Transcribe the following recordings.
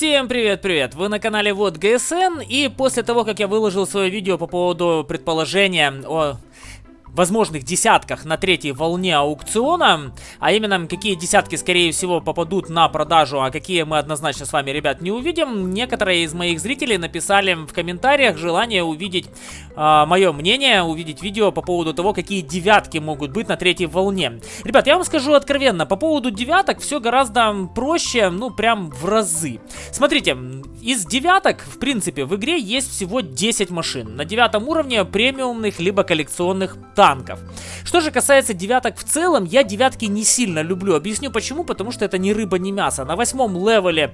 Всем привет-привет! Вы на канале Вот ГСН, и после того, как я выложил свое видео по поводу предположения о возможных десятках на третьей волне аукциона, а именно какие десятки скорее всего попадут на продажу, а какие мы однозначно с вами, ребят, не увидим. Некоторые из моих зрителей написали в комментариях желание увидеть э, мое мнение, увидеть видео по поводу того, какие девятки могут быть на третьей волне. Ребят, я вам скажу откровенно, по поводу девяток все гораздо проще, ну прям в разы. Смотрите, из девяток, в принципе, в игре есть всего 10 машин. На девятом уровне премиумных либо коллекционных танков. Что же касается девяток в целом, я девятки не сильно люблю. Объясню почему, потому что это ни рыба, ни мясо. На восьмом левеле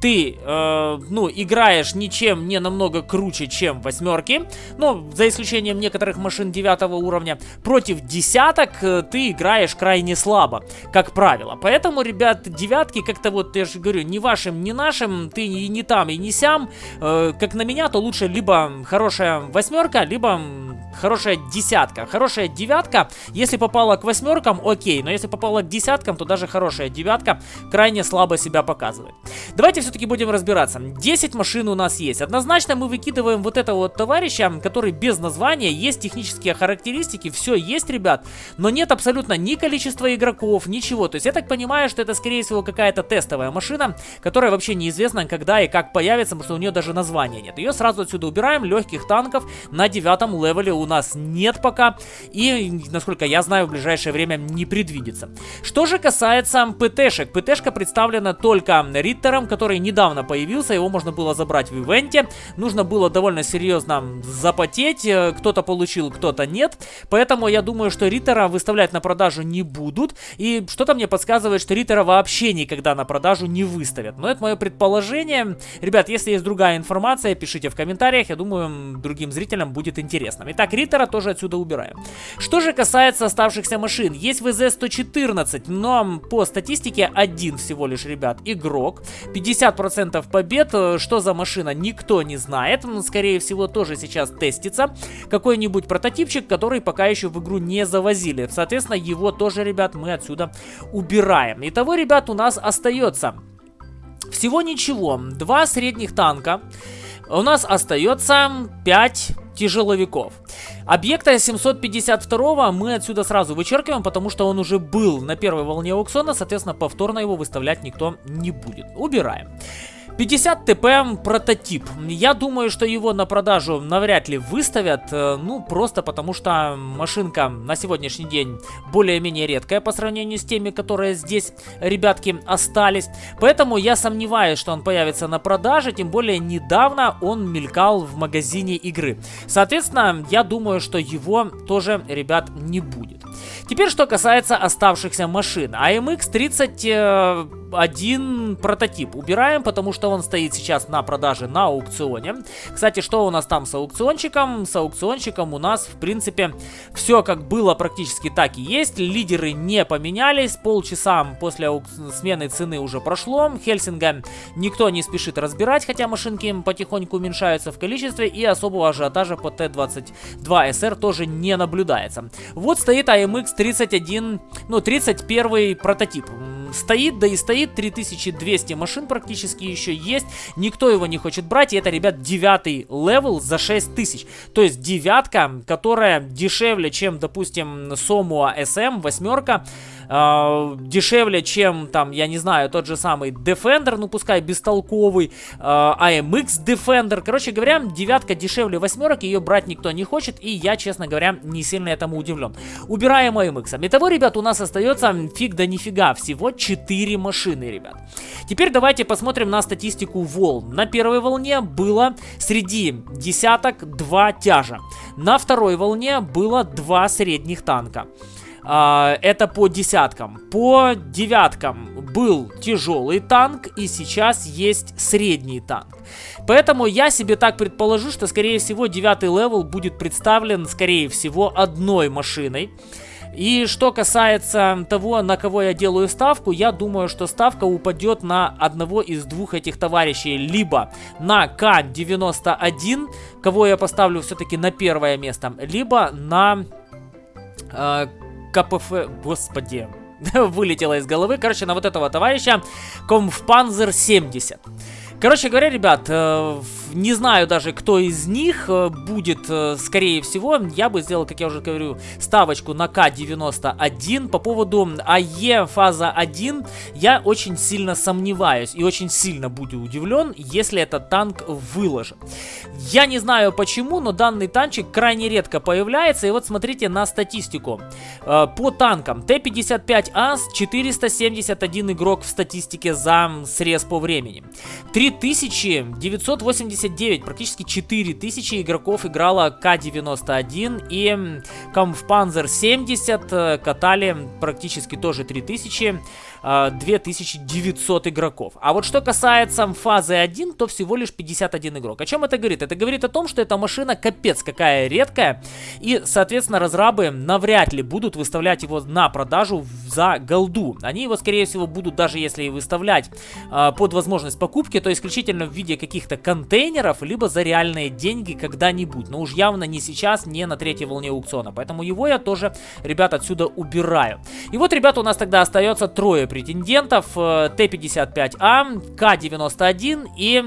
ты, э, ну, играешь ничем не намного круче, чем восьмерки. Но, за исключением некоторых машин девятого уровня. Против десяток э, ты играешь крайне слабо, как правило. Поэтому, ребят, девятки как-то вот, я же говорю, ни вашим, ни нашим, ты и не там, и не сям. Э, как на меня, то лучше либо хорошая восьмерка, либо хорошая десятка. Хорошая девятка, если попала к восьмеркам, окей, но если попала к десяткам, то даже хорошая девятка крайне слабо себя показывает. Давайте все-таки будем разбираться. 10 машин у нас есть. Однозначно мы выкидываем вот этого вот товарища, который без названия, есть технические характеристики, все есть, ребят, но нет абсолютно ни количества игроков, ничего. То есть я так понимаю, что это скорее всего какая-то тестовая машина, которая вообще неизвестно когда и как появится, потому что у нее даже названия нет. Ее сразу отсюда убираем, легких танков на девятом левеле у нас нет пока. И, насколько я знаю, в ближайшее время не предвидится. Что же касается ПТшек. ПТшка представлена только Риттером, который недавно появился. Его можно было забрать в ивенте. Нужно было довольно серьезно запотеть. Кто-то получил, кто-то нет. Поэтому я думаю, что Риттера выставлять на продажу не будут. И что-то мне подсказывает, что Риттера вообще никогда на продажу не выставят. Но это мое предположение. Ребят, если есть другая информация, пишите в комментариях. Я думаю, другим зрителям будет интересно. Итак, Риттера тоже отсюда убираем. Что же касается оставшихся машин, есть ВЗ-114, но по статистике один всего лишь, ребят, игрок. 50% побед, э, что за машина, никто не знает. Скорее всего, тоже сейчас тестится. Какой-нибудь прототипчик, который пока еще в игру не завозили. Соответственно, его тоже, ребят, мы отсюда убираем. Итого, ребят, у нас остается всего ничего. Два средних танка. У нас остается 5 тяжеловиков. Объекта 752 мы отсюда сразу вычеркиваем, потому что он уже был на первой волне аукциона, соответственно, повторно его выставлять никто не будет. Убираем. 50 ТП прототип. Я думаю, что его на продажу навряд ли выставят, э, ну, просто потому что машинка на сегодняшний день более-менее редкая по сравнению с теми, которые здесь, ребятки, остались. Поэтому я сомневаюсь, что он появится на продаже, тем более недавно он мелькал в магазине игры. Соответственно, я думаю, что его тоже, ребят, не будет. Теперь, что касается оставшихся машин. AMX 30 один прототип убираем, потому что он стоит сейчас на продаже на аукционе. Кстати, что у нас там с аукциончиком? С аукциончиком у нас, в принципе, все как было практически так и есть. Лидеры не поменялись. Полчаса после смены цены уже прошло. Хельсинга никто не спешит разбирать, хотя машинки потихоньку уменьшаются в количестве. И особого ажиотажа по Т-22СР тоже не наблюдается. Вот стоит AMX 31, ну 31 прототип стоит, да и стоит, 3200 машин практически еще есть, никто его не хочет брать, и это, ребят, девятый level за 6000, то есть девятка, которая дешевле, чем, допустим, Somua SM, восьмерка, э, дешевле, чем там, я не знаю, тот же самый Defender, ну пускай бестолковый, э, AMX Defender. Короче говоря, девятка дешевле восьмерок, ее брать никто не хочет, и я, честно говоря, не сильно этому удивлен. Убираем AMX. Итого, ребят, у нас остается фиг да нифига, всего 4 машины, ребят. Теперь давайте посмотрим на статистику волн. На первой волне было среди десяток 2 тяжа. На второй волне было 2 средних танка. А, это по десяткам. По девяткам был тяжелый танк, и сейчас есть средний танк. Поэтому я себе так предположу, что, скорее всего, девятый level будет представлен, скорее всего, одной машиной. И что касается того, на кого я делаю ставку, я думаю, что ставка упадет на одного из двух этих товарищей. Либо на К-91, кого я поставлю все-таки на первое место, либо на э, КПФ... Господи, вылетело из головы. Короче, на вот этого товарища Комфпанзер 70. Короче говоря, ребят, э, не знаю даже, кто из них э, будет, э, скорее всего, я бы сделал, как я уже говорю, ставочку на К-91. По поводу АЕ фаза 1 я очень сильно сомневаюсь и очень сильно буду удивлен, если этот танк выложит. Я не знаю почему, но данный танчик крайне редко появляется, и вот смотрите на статистику. По танкам Т-55А 471 игрок в статистике за срез по времени. 3989, практически 4000 игроков играло К-91 и Камфпанзер 70 э, катали практически тоже 3000. 2900 игроков. А вот что касается фазы 1, то всего лишь 51 игрок. О чем это говорит? Это говорит о том, что эта машина капец какая редкая, и, соответственно, разрабы навряд ли будут выставлять его на продажу за голду. Они его, скорее всего, будут, даже если и выставлять э, под возможность покупки, то исключительно в виде каких-то контейнеров, либо за реальные деньги когда-нибудь. Но уж явно не сейчас, не на третьей волне аукциона. Поэтому его я тоже, ребят, отсюда убираю. И вот, ребята, у нас тогда остается трое претендентов. Э, Т-55А, К-91 и...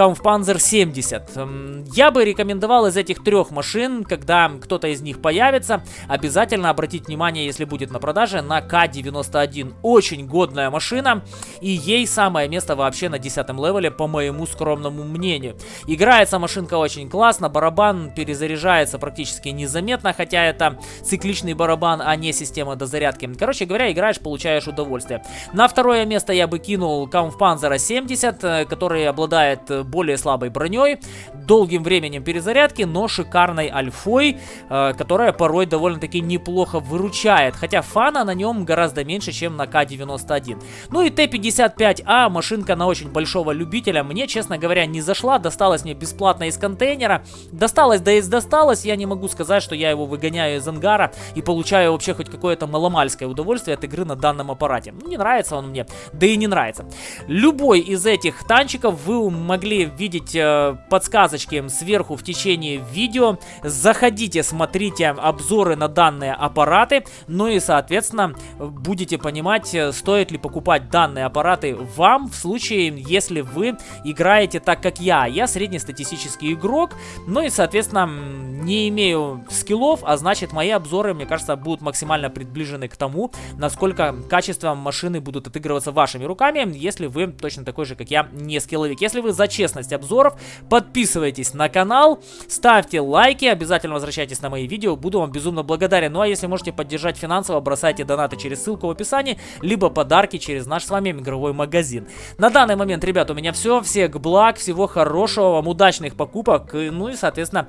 Kampfpanzer 70. Я бы рекомендовал из этих трех машин, когда кто-то из них появится, обязательно обратить внимание, если будет на продаже, на К91. Очень годная машина, и ей самое место вообще на 10 левеле, по моему скромному мнению. Играется машинка очень классно, барабан перезаряжается практически незаметно, хотя это цикличный барабан, а не система дозарядки. Короче говоря, играешь, получаешь удовольствие. На второе место я бы кинул Kampfpanzer 70, э, который обладает э, более слабой броней, долгим временем перезарядки, но шикарной альфой, э, которая порой довольно-таки неплохо выручает. Хотя фана на нем гораздо меньше, чем на К-91. Ну и Т-55А, машинка на очень большого любителя, мне, честно говоря, не зашла, досталась мне бесплатно из контейнера. Досталось, да и досталось, я не могу сказать, что я его выгоняю из ангара и получаю вообще хоть какое-то маломальское удовольствие от игры на данном аппарате. Ну, не нравится он мне, да и не нравится. Любой из этих танчиков вы могли видеть э, подсказочки сверху в течение видео. Заходите, смотрите обзоры на данные аппараты. Ну и, соответственно, будете понимать, э, стоит ли покупать данные аппараты вам в случае, если вы играете так, как я. Я среднестатистический игрок, ну и, соответственно, не имею скиллов, а значит, мои обзоры, мне кажется, будут максимально приближены к тому, насколько качеством машины будут отыгрываться вашими руками, если вы точно такой же, как я, не скилловик. Если вы за честность честность обзоров. Подписывайтесь на канал, ставьте лайки, обязательно возвращайтесь на мои видео, буду вам безумно благодарен. Ну а если можете поддержать финансово, бросайте донаты через ссылку в описании, либо подарки через наш с вами игровой магазин. На данный момент, ребят, у меня все. Всех благ, всего хорошего, вам удачных покупок, ну и, соответственно,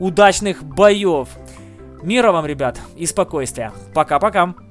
удачных боев. Мира вам, ребят, и спокойствия. Пока-пока.